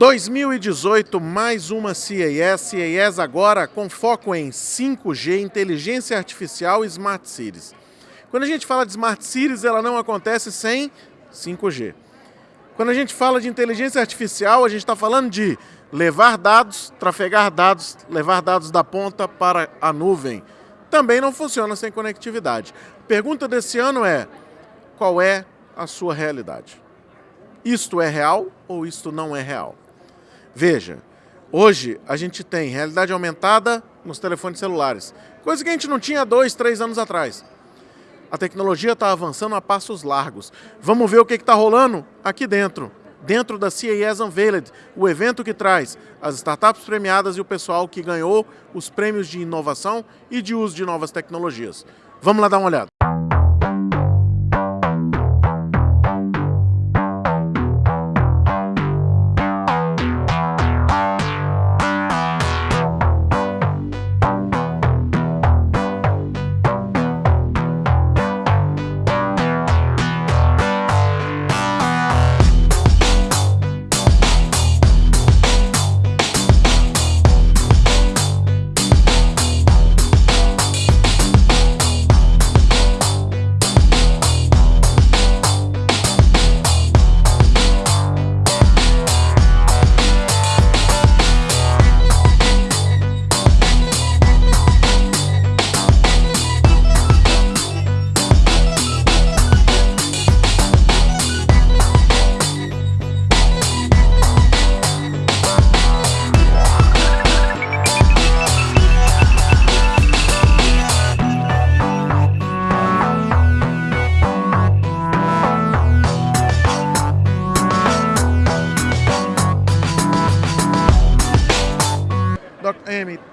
2018, mais uma CES, CES agora com foco em 5G, inteligência artificial e Smart Cities. Quando a gente fala de Smart Cities, ela não acontece sem 5G. Quando a gente fala de inteligência artificial, a gente está falando de levar dados, trafegar dados, levar dados da ponta para a nuvem. Também não funciona sem conectividade. A pergunta desse ano é, qual é a sua realidade? Isto é real ou isto não é real? Veja, hoje a gente tem realidade aumentada nos telefones celulares, coisa que a gente não tinha dois, três anos atrás. A tecnologia está avançando a passos largos. Vamos ver o que está rolando aqui dentro. Dentro da CES Unveiled, o evento que traz as startups premiadas e o pessoal que ganhou os prêmios de inovação e de uso de novas tecnologias. Vamos lá dar uma olhada.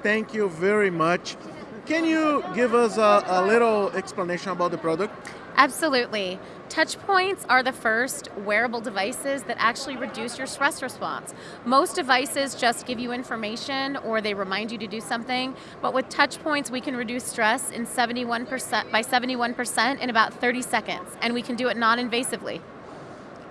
Thank you very much. Can you give us a, a, little explanation about the product? Absolutely. Touchpoints are the first wearable devices that actually reduce your stress response. Most devices just give you information or they remind you to do something, but with Touchpoints we can reduce stress in 71% by 71% in about 30 seconds, and we can do it non-invasively.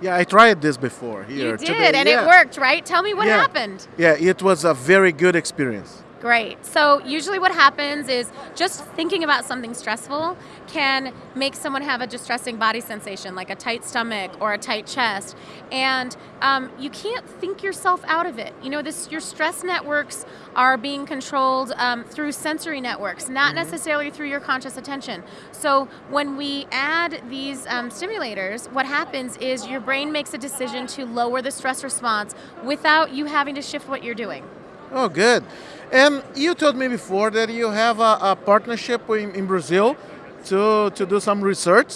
Yeah, I tried this before here You did, today. and yeah. it worked, right? Tell me what yeah. happened. Yeah, it was a very good experience. Great. So usually what happens is just thinking about something stressful can make someone have a distressing body sensation, like a tight stomach or a tight chest, and um, you can't think yourself out of it. You know, this your stress networks are being controlled um, through sensory networks, not mm-hmm. necessarily through your conscious attention. So when we add these um, stimulators, what happens is your brain makes a decision to lower the stress response without you having to shift what you're doing. Oh, good. And you told me before that you have a, a partnership in, in, Brazil to, to do some research.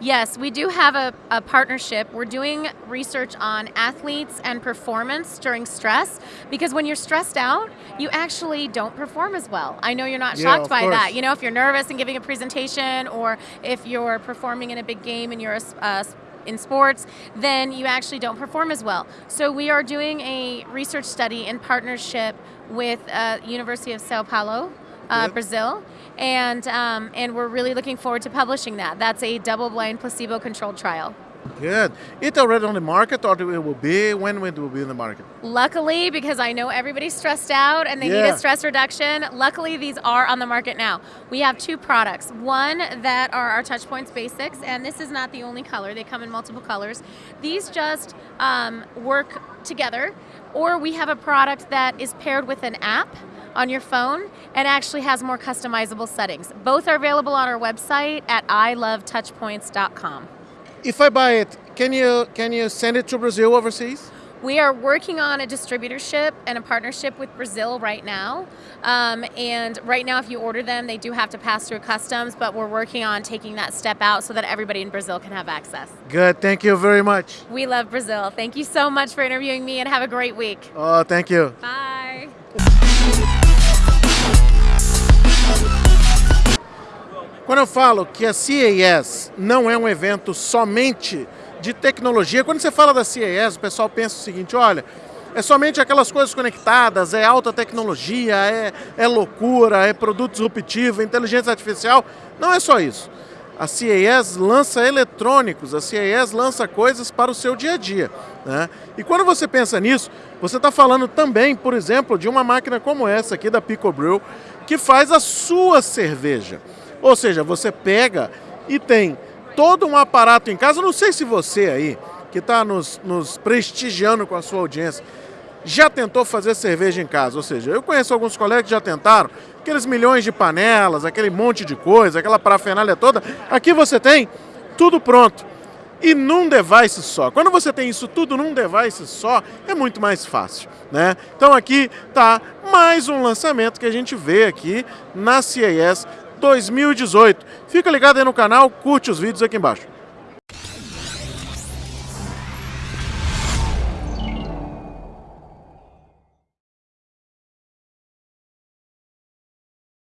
Yes, we do have a, a, partnership. We're doing research on athletes and performance during stress because when you're stressed out, you actually don't perform as well. I know you're not yeah, shocked by course. that. You know, if you're nervous and giving a presentation or if you're performing in a big game and you're a, a in sports, then you actually don't perform as well. So we are doing a research study in partnership with uh, University of Sao Paulo, uh, Brazil, and um, and we're really looking forward to publishing that. That's a double-blind, placebo-controlled trial. Good. It already on the market, or it will be when it will be in the market? Luckily, because I know everybody's stressed out and they yeah. need a stress reduction. Luckily, these are on the market now. We have two products. One that are our Touchpoints Basics, and this is not the only color. They come in multiple colors. These just um, work together, or we have a product that is paired with an app on your phone and actually has more customizable settings. Both are available on our website at ilovetouchpoints.com. If I buy it, can you can you send it to Brazil overseas? We are working on a distributorship and a partnership with Brazil right now. Um, and right now, if you order them, they do have to pass through customs, but we're working on taking that step out so that everybody in Brazil can have access. Good. Thank you very much. We love Brazil. Thank you so much for interviewing me and have a great week. Oh, thank you. Bye. Quando eu falo que a CES não é um evento somente de tecnologia, quando você fala da CES, o pessoal pensa o seguinte, olha, é somente aquelas coisas conectadas, é alta tecnologia, é, é loucura, é produto disruptivo, inteligência artificial. Não é só isso. A CES lança eletrônicos, a CES lança coisas para o seu dia a dia. Né? E quando você pensa nisso, você está falando também, por exemplo, de uma máquina como essa aqui da Pico Brew, que faz a sua cerveja. Ou seja, você pega e tem todo um aparato em casa. Não sei se você aí, que está nos, nos prestigiando com a sua audiência, já tentou fazer cerveja em casa. Ou seja, eu conheço alguns colegas que já tentaram, aqueles milhões de panelas, aquele monte de coisa, aquela parafernália toda. Aqui você tem tudo pronto. E num device só. Quando você tem isso tudo num device só, é muito mais fácil. Né? Então aqui tá mais um lançamento que a gente vê aqui na CES 2018. Fica ligado aí no canal, curte os vídeos aqui embaixo.